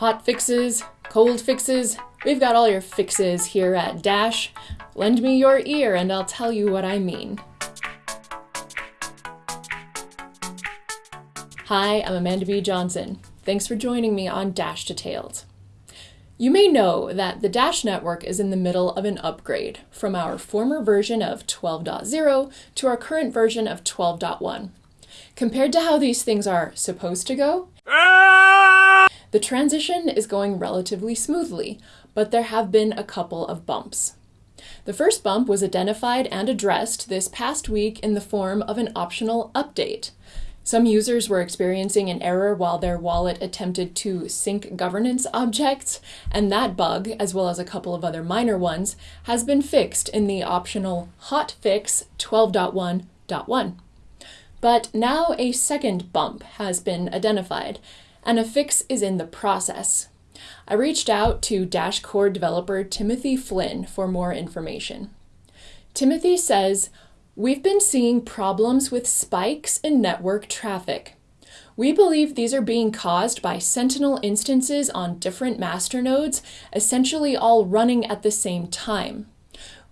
Hot fixes, cold fixes, we've got all your fixes here at Dash. Lend me your ear and I'll tell you what I mean. Hi, I'm Amanda B. Johnson. Thanks for joining me on Dash Detailed. You may know that the Dash network is in the middle of an upgrade from our former version of 12.0 to our current version of 12.1. Compared to how these things are supposed to go, ah! The transition is going relatively smoothly, but there have been a couple of bumps. The first bump was identified and addressed this past week in the form of an optional update. Some users were experiencing an error while their wallet attempted to sync governance objects, and that bug, as well as a couple of other minor ones, has been fixed in the optional hotfix 12.1.1. But now a second bump has been identified, and a fix is in the process. I reached out to Dash Core developer Timothy Flynn for more information. Timothy says, We've been seeing problems with spikes in network traffic. We believe these are being caused by Sentinel instances on different masternodes, essentially all running at the same time.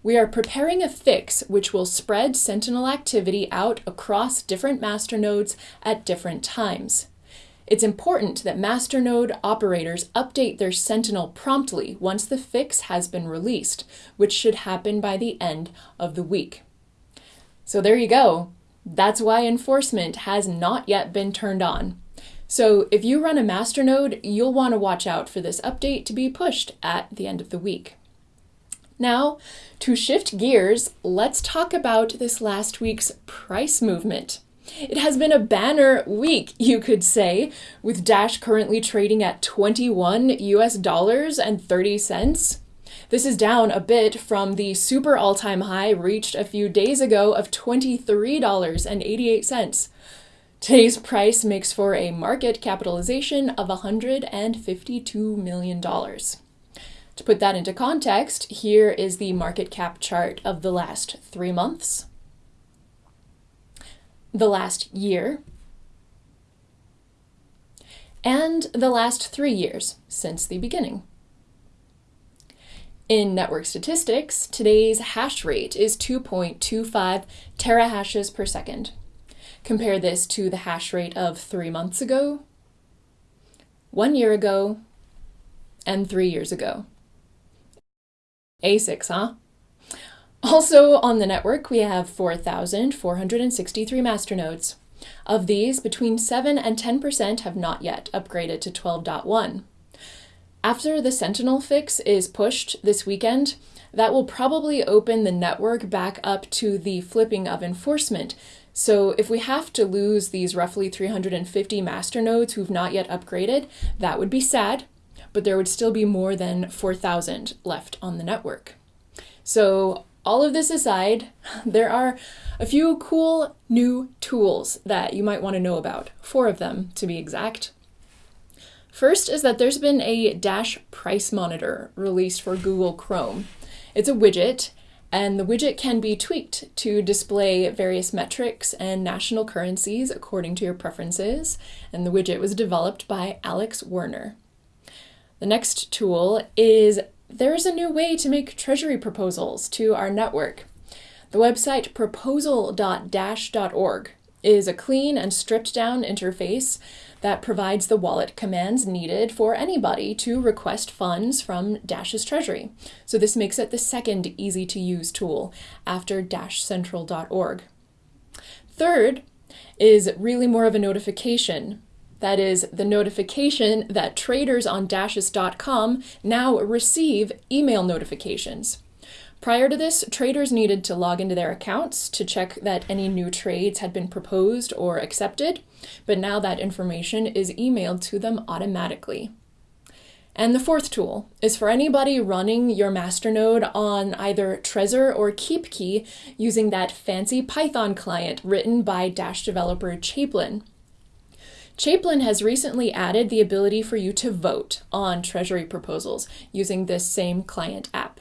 We are preparing a fix which will spread Sentinel activity out across different masternodes at different times. It's important that masternode operators update their Sentinel promptly once the fix has been released, which should happen by the end of the week. So there you go. That's why enforcement has not yet been turned on. So if you run a masternode, you'll want to watch out for this update to be pushed at the end of the week. Now, to shift gears, let's talk about this last week's price movement. It has been a banner week, you could say, with Dash currently trading at 21 US dollars and 30 cents. This is down a bit from the super all time high reached a few days ago of $23.88. Today's price makes for a market capitalization of $152 million. To put that into context, here is the market cap chart of the last three months the last year, and the last three years since the beginning. In network statistics, today's hash rate is 2.25 terahashes per second. Compare this to the hash rate of three months ago, one year ago, and three years ago. ASICs, huh? Also on the network, we have 4,463 masternodes. Of these, between 7 and 10% have not yet upgraded to 12.1. After the Sentinel fix is pushed this weekend, that will probably open the network back up to the flipping of enforcement. So if we have to lose these roughly 350 masternodes who've not yet upgraded, that would be sad, but there would still be more than 4,000 left on the network. So all of this aside, there are a few cool new tools that you might want to know about, four of them to be exact. First is that there's been a Dash Price Monitor released for Google Chrome. It's a widget, and the widget can be tweaked to display various metrics and national currencies according to your preferences, and the widget was developed by Alex Werner. The next tool is there is a new way to make treasury proposals to our network. The website proposal.dash.org is a clean and stripped down interface that provides the wallet commands needed for anybody to request funds from Dash's treasury. So this makes it the second easy to use tool after dashcentral.org. Third is really more of a notification that is the notification that traders on Dashes.com now receive email notifications. Prior to this, traders needed to log into their accounts to check that any new trades had been proposed or accepted, but now that information is emailed to them automatically. And the fourth tool is for anybody running your masternode on either Trezor or KeepKey using that fancy Python client written by Dash developer Chaplin. Chaplin has recently added the ability for you to vote on Treasury proposals using this same client app.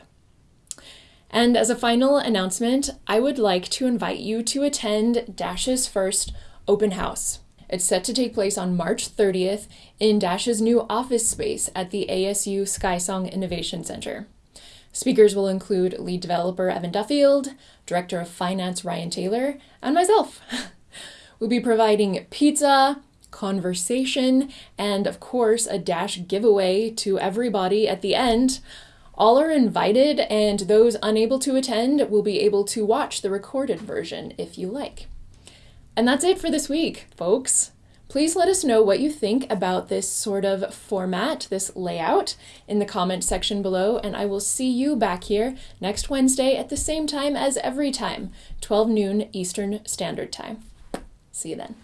And as a final announcement, I would like to invite you to attend Dash's first open house. It's set to take place on March 30th in Dash's new office space at the ASU Skysong Innovation Center. Speakers will include lead developer Evan Duffield, director of finance Ryan Taylor, and myself. we'll be providing pizza, conversation, and of course, a Dash giveaway to everybody at the end. All are invited, and those unable to attend will be able to watch the recorded version if you like. And that's it for this week, folks. Please let us know what you think about this sort of format, this layout, in the comment section below, and I will see you back here next Wednesday at the same time as every time, 12 noon Eastern Standard Time. See you then.